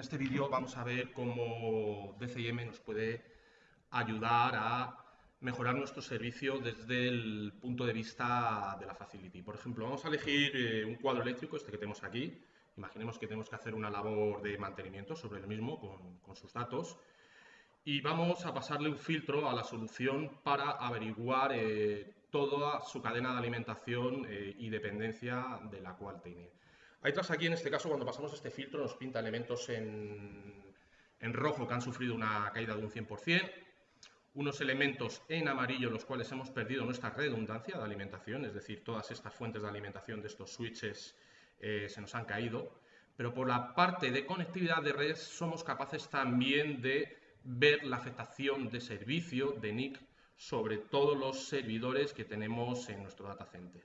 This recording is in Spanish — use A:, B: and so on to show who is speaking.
A: este vídeo vamos a ver cómo DCIM nos puede ayudar a mejorar nuestro servicio desde el punto de vista de la facility. Por ejemplo, vamos a elegir eh, un cuadro eléctrico, este que tenemos aquí. Imaginemos que tenemos que hacer una labor de mantenimiento sobre el mismo con, sus datos. Y vamos a pasarle un filtro a la solución para averiguar eh, toda su cadena de alimentación eh, y dependencia de la cual tiene. Tras aquí, en este caso, cuando pasamos este filtro, nos pinta elementos en, en rojo que han sufrido una caída de un 100%, unos elementos en amarillo los cuales hemos perdido nuestra redundancia de alimentación, es decir, todas estas fuentes de alimentación de estos switches eh, se nos han caído, pero por la parte de conectividad de red somos capaces también de ver la afectación de servicio de NIC sobre todos los servidores que tenemos en nuestro data center.